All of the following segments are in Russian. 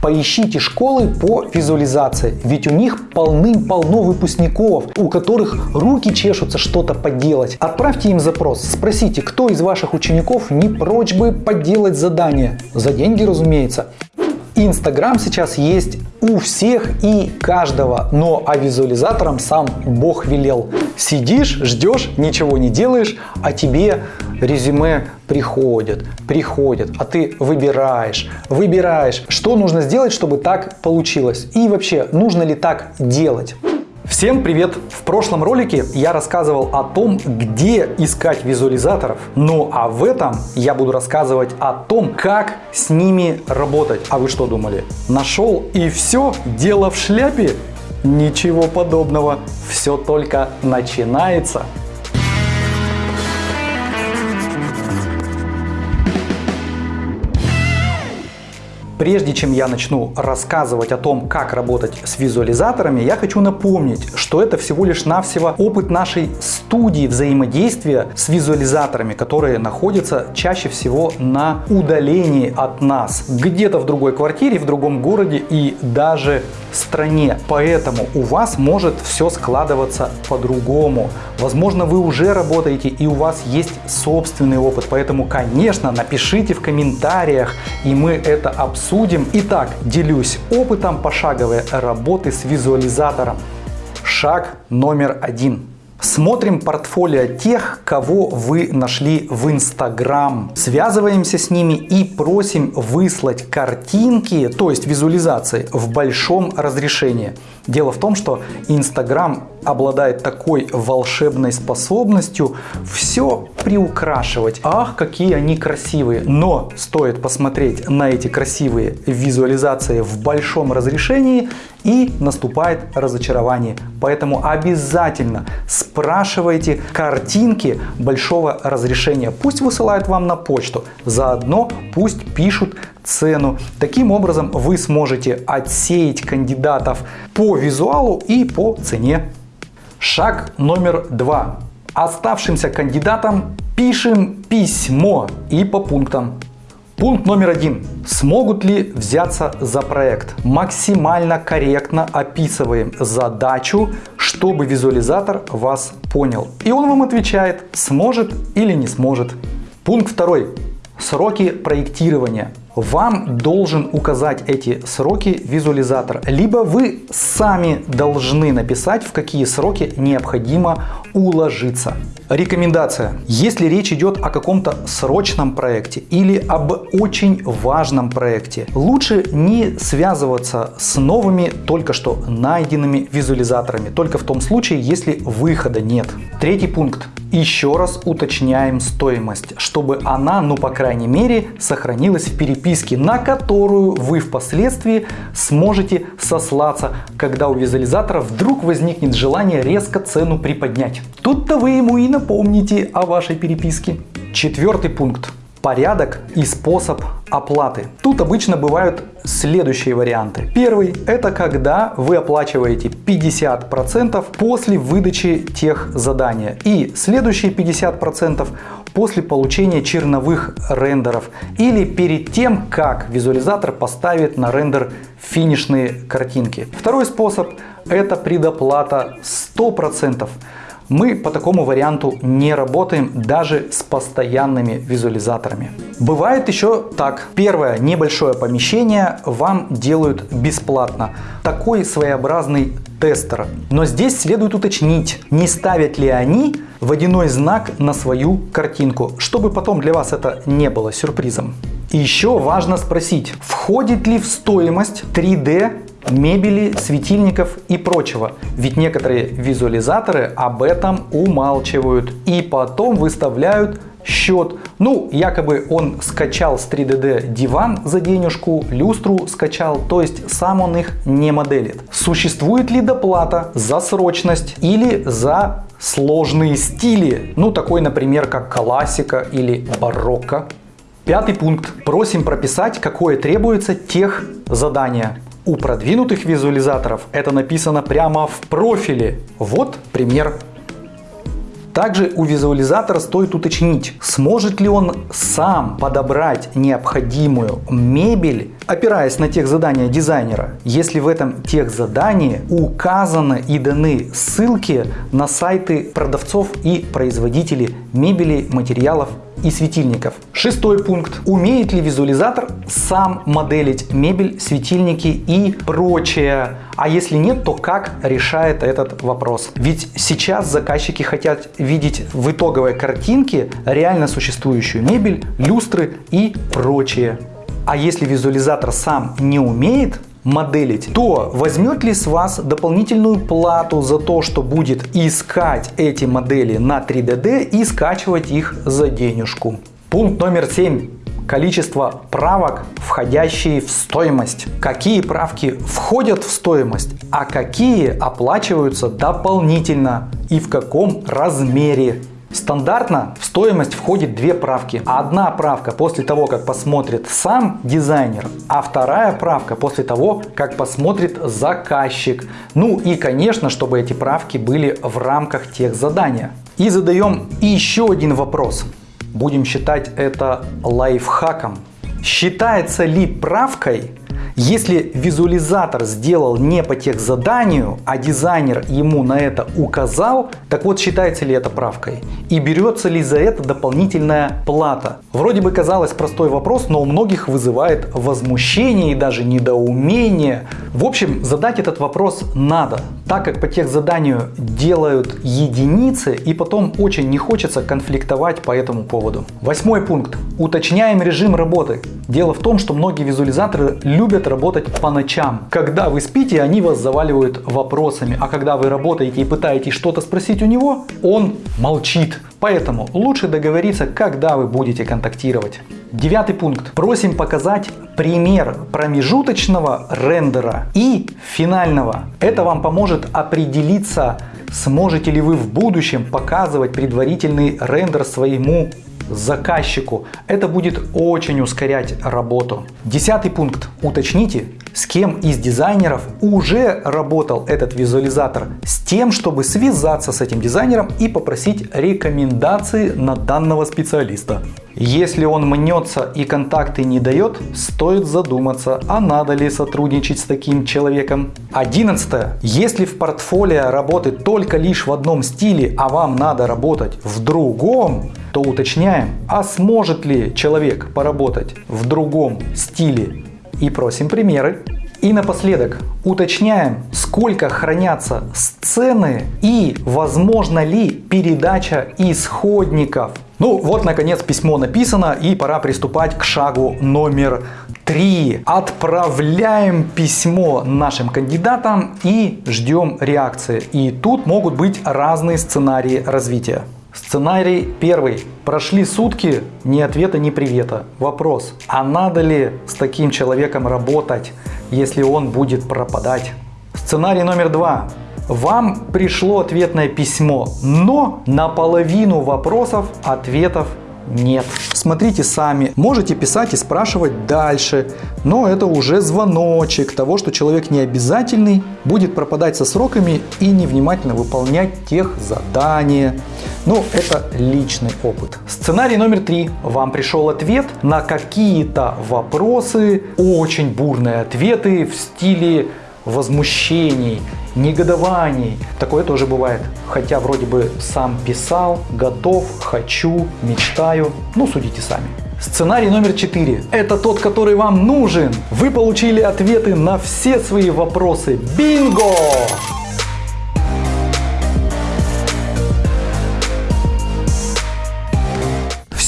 Поищите школы по визуализации, ведь у них полным-полно выпускников, у которых руки чешутся что-то поделать. Отправьте им запрос, спросите, кто из ваших учеников не прочь бы поделать задание. За деньги, разумеется. Инстаграм сейчас есть у всех и каждого, но а визуализатором сам Бог велел. Сидишь, ждешь, ничего не делаешь, а тебе резюме приходят, приходят, а ты выбираешь, выбираешь, что нужно сделать, чтобы так получилось. И вообще, нужно ли так делать. Всем привет! В прошлом ролике я рассказывал о том, где искать визуализаторов. Ну а в этом я буду рассказывать о том, как с ними работать. А вы что думали? Нашел и все? Дело в шляпе? Ничего подобного. Все только начинается. Прежде чем я начну рассказывать о том, как работать с визуализаторами, я хочу напомнить, что это всего лишь навсего опыт нашей студии взаимодействия с визуализаторами, которые находятся чаще всего на удалении от нас, где-то в другой квартире, в другом городе и даже стране. Поэтому у вас может все складываться по-другому. Возможно, вы уже работаете и у вас есть собственный опыт. Поэтому, конечно, напишите в комментариях, и мы это обсудим. Итак, делюсь опытом пошаговой работы с визуализатором. Шаг номер один. Смотрим портфолио тех, кого вы нашли в Инстаграм. Связываемся с ними и просим выслать картинки, то есть визуализации, в большом разрешении. Дело в том, что Инстаграм обладает такой волшебной способностью все приукрашивать. Ах, какие они красивые! Но стоит посмотреть на эти красивые визуализации в большом разрешении и наступает разочарование. Поэтому обязательно спрашивайте картинки большого разрешения. Пусть высылают вам на почту, заодно пусть пишут цену. Таким образом вы сможете отсеять кандидатов по визуалу и по цене. Шаг номер два. Оставшимся кандидатам пишем письмо и по пунктам. Пункт номер один. Смогут ли взяться за проект? Максимально корректно описываем задачу, чтобы визуализатор вас понял. И он вам отвечает, сможет или не сможет. Пункт второй. Сроки проектирования вам должен указать эти сроки визуализатор. Либо вы сами должны написать, в какие сроки необходимо уложиться. Рекомендация. Если речь идет о каком-то срочном проекте или об очень важном проекте, лучше не связываться с новыми только что найденными визуализаторами, только в том случае, если выхода нет. Третий пункт. Еще раз уточняем стоимость, чтобы она, ну по крайней мере, сохранилась в переписке, на которую вы впоследствии сможете сослаться, когда у визуализатора вдруг возникнет желание резко цену приподнять. Тут-то вы ему и напомните о вашей переписке. Четвертый пункт порядок и способ оплаты. Тут обычно бывают следующие варианты. Первый – это когда вы оплачиваете 50% после выдачи тех задания. И следующие 50% после получения черновых рендеров или перед тем, как визуализатор поставит на рендер финишные картинки. Второй способ – это предоплата 100%. Мы по такому варианту не работаем даже с постоянными визуализаторами. Бывает еще так. Первое небольшое помещение вам делают бесплатно. Такой своеобразный тестер. Но здесь следует уточнить, не ставят ли они водяной знак на свою картинку, чтобы потом для вас это не было сюрпризом. И еще важно спросить, входит ли в стоимость 3D мебели, светильников и прочего. Ведь некоторые визуализаторы об этом умалчивают и потом выставляют счет. Ну, якобы он скачал с 3DD диван за денежку, люстру скачал, то есть сам он их не моделит. Существует ли доплата за срочность или за сложные стили? Ну, такой, например, как классика или барокко. Пятый пункт. Просим прописать, какое требуется тех задание. У продвинутых визуализаторов это написано прямо в профиле. Вот пример. Также у визуализатора стоит уточнить, сможет ли он сам подобрать необходимую мебель, опираясь на тех задания дизайнера, если в этом тех задании указаны и даны ссылки на сайты продавцов и производителей мебели, материалов и светильников. Шестой пункт. Умеет ли визуализатор сам моделить мебель, светильники и прочее? А если нет, то как решает этот вопрос? Ведь сейчас заказчики хотят видеть в итоговой картинке реально существующую мебель, люстры и прочее. А если визуализатор сам не умеет моделить, то возьмет ли с вас дополнительную плату за то, что будет искать эти модели на 3DD и скачивать их за денежку? Пункт номер 7 количество правок, входящие в стоимость. Какие правки входят в стоимость, а какие оплачиваются дополнительно и в каком размере. Стандартно в стоимость входит две правки. Одна правка после того, как посмотрит сам дизайнер, а вторая правка после того, как посмотрит заказчик. Ну и, конечно, чтобы эти правки были в рамках тех задания. И задаем еще один вопрос. Будем считать это лайфхаком. Считается ли правкой если визуализатор сделал не по тех заданию, а дизайнер ему на это указал, так вот считается ли это правкой? И берется ли за это дополнительная плата? Вроде бы казалось простой вопрос, но у многих вызывает возмущение и даже недоумение. В общем, задать этот вопрос надо, так как по тех заданию делают единицы и потом очень не хочется конфликтовать по этому поводу. Восьмой пункт. Уточняем режим работы. Дело в том, что многие визуализаторы любят работать по ночам. Когда вы спите, они вас заваливают вопросами, а когда вы работаете и пытаетесь что-то спросить у него, он молчит. Поэтому лучше договориться, когда вы будете контактировать. Девятый пункт. Просим показать пример промежуточного рендера и финального. Это вам поможет определиться, сможете ли вы в будущем показывать предварительный рендер своему заказчику. Это будет очень ускорять работу. Десятый пункт. Уточните, с кем из дизайнеров уже работал этот визуализатор, с тем, чтобы связаться с этим дизайнером и попросить рекомендации на данного специалиста. Если он мнется и контакты не дает, стоит задуматься, а надо ли сотрудничать с таким человеком. Одиннадцатое. Если в портфолио работы только лишь в одном стиле, а вам надо работать в другом, то уточняем, а сможет ли человек поработать в другом стиле и просим примеры. И напоследок уточняем, сколько хранятся сцены и возможно ли передача исходников. Ну вот наконец письмо написано и пора приступать к шагу номер три. Отправляем письмо нашим кандидатам и ждем реакции. И тут могут быть разные сценарии развития. Сценарий первый. Прошли сутки, ни ответа, ни привета. Вопрос, а надо ли с таким человеком работать, если он будет пропадать? Сценарий номер два. Вам пришло ответное письмо, но на половину вопросов ответов нет. Смотрите сами, можете писать и спрашивать дальше, но это уже звоночек того, что человек не обязательный, будет пропадать со сроками и невнимательно выполнять тех задания. Ну, это личный опыт. Сценарий номер три. Вам пришел ответ на какие-то вопросы, очень бурные ответы в стиле возмущений, негодований. Такое тоже бывает. Хотя вроде бы сам писал, готов, хочу, мечтаю. Ну, судите сами. Сценарий номер 4. Это тот, который вам нужен. Вы получили ответы на все свои вопросы. Бинго!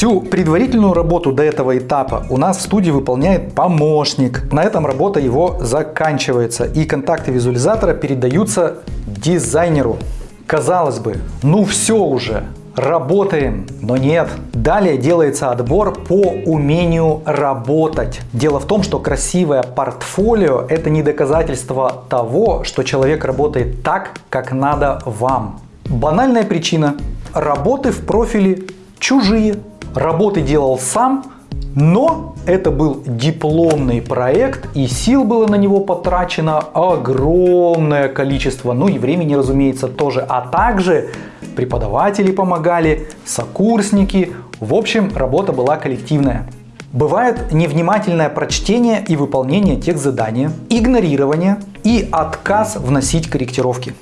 Всю предварительную работу до этого этапа у нас в студии выполняет помощник. На этом работа его заканчивается и контакты визуализатора передаются дизайнеру. Казалось бы, ну все уже, работаем, но нет. Далее делается отбор по умению работать. Дело в том, что красивое портфолио это не доказательство того, что человек работает так, как надо вам. Банальная причина. Работы в профиле чужие. Работы делал сам, но это был дипломный проект и сил было на него потрачено огромное количество, ну и времени, разумеется, тоже. А также преподаватели помогали, сокурсники. В общем, работа была коллективная. Бывает невнимательное прочтение и выполнение тех задания, игнорирование и отказ вносить корректировки.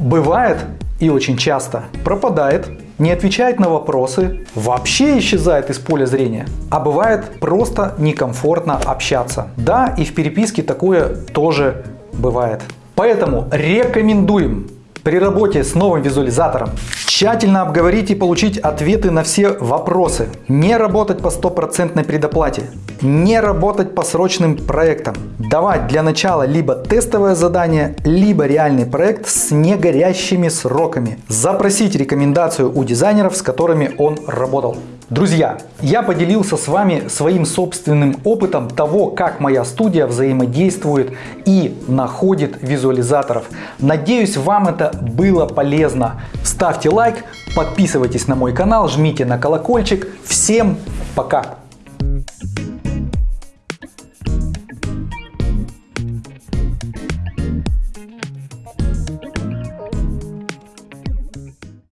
Бывает и очень часто пропадает, не отвечает на вопросы, вообще исчезает из поля зрения. А бывает просто некомфортно общаться. Да, и в переписке такое тоже бывает. Поэтому рекомендуем при работе с новым визуализатором тщательно обговорить и получить ответы на все вопросы. Не работать по стопроцентной предоплате. Не работать по срочным проектам. Давать для начала либо тестовое задание, либо реальный проект с негорящими сроками. Запросить рекомендацию у дизайнеров, с которыми он работал. Друзья, я поделился с вами своим собственным опытом того, как моя студия взаимодействует и находит визуализаторов. Надеюсь, вам это было полезно. Ставьте лайк, подписывайтесь на мой канал, жмите на колокольчик. Всем пока!